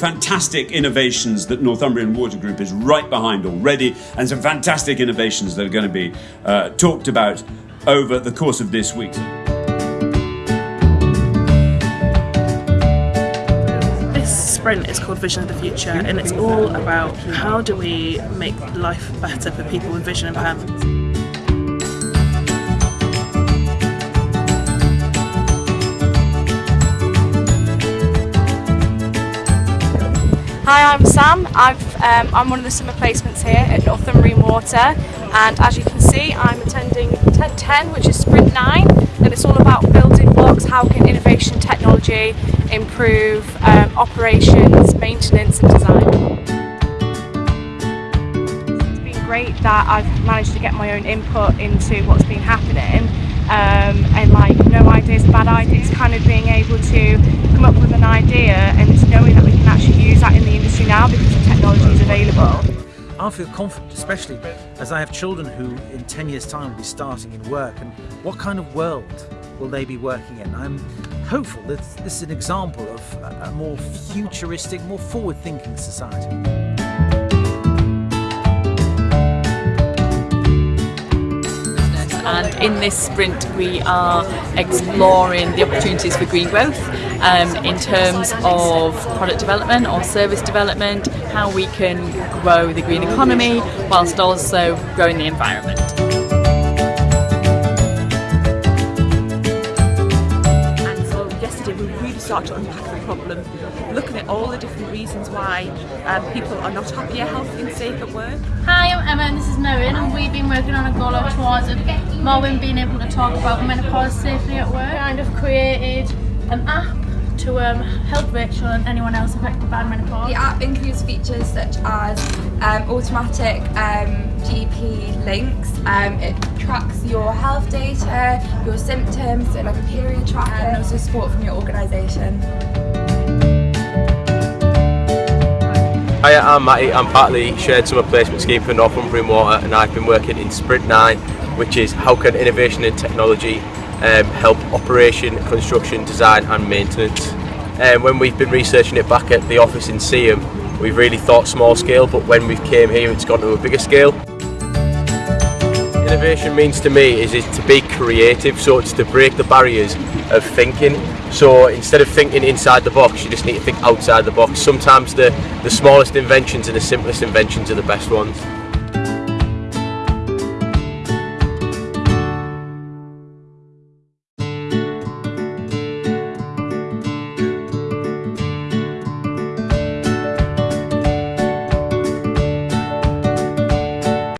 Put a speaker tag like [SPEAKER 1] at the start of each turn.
[SPEAKER 1] fantastic innovations that Northumbrian Water Group is right behind already, and some fantastic innovations that are going to be uh, talked about over the course of this week.
[SPEAKER 2] This sprint is called Vision of the Future, and it's all about how do we make life better for people with vision impairments.
[SPEAKER 3] Hi, I'm Sam. I've, um, I'm one of the summer placements here at Northumbrian Water. And as you can see I'm attending 1010 which is Sprint 9 and it's all about building blocks, how can innovation technology improve um, operations, maintenance and design. It's been great that I've managed to get my own input into what's been happening. Um, and like no idea is a bad idea, it's kind of being able to come up with an idea and knowing that we can actually use that in the industry now because the available.
[SPEAKER 4] I feel confident, especially as I have children who in 10 years time will be starting in work and what kind of world will they be working in? I'm hopeful that this is an example of a more futuristic, more forward-thinking society.
[SPEAKER 5] In this sprint we are exploring the opportunities for green growth um, in terms of product development or service development, how we can grow the green economy whilst also growing the environment.
[SPEAKER 6] Really start to unpack the problem, looking at all the different reasons why um, people are not happy, healthy and safe at work.
[SPEAKER 7] Hi, I'm Emma and this is Marion and we've been working on a goal of towards more women being able to talk about menopause safely at work. Kind of created an app to um, help Rachel and anyone else affected by menopause.
[SPEAKER 8] The app includes features such as um, automatic um, GP links. Um, it tracks your health data, your symptoms, so like a period tracker, and also support from your organisation.
[SPEAKER 9] Hi, I'm Matty. I'm part of the Shared Summer Placement Scheme for Northumbrian Water and I've been working in Sprint 9 which is how can innovation and technology um, help operation, construction, design and maintenance. And um, when we've been researching it back at the office in Seaham, we've really thought small scale, but when we've came here it's gone to a bigger scale. Innovation means to me is, is to be creative, so it's to break the barriers of thinking. So instead of thinking inside the box, you just need to think outside the box. Sometimes the, the smallest inventions and the simplest inventions are the best ones.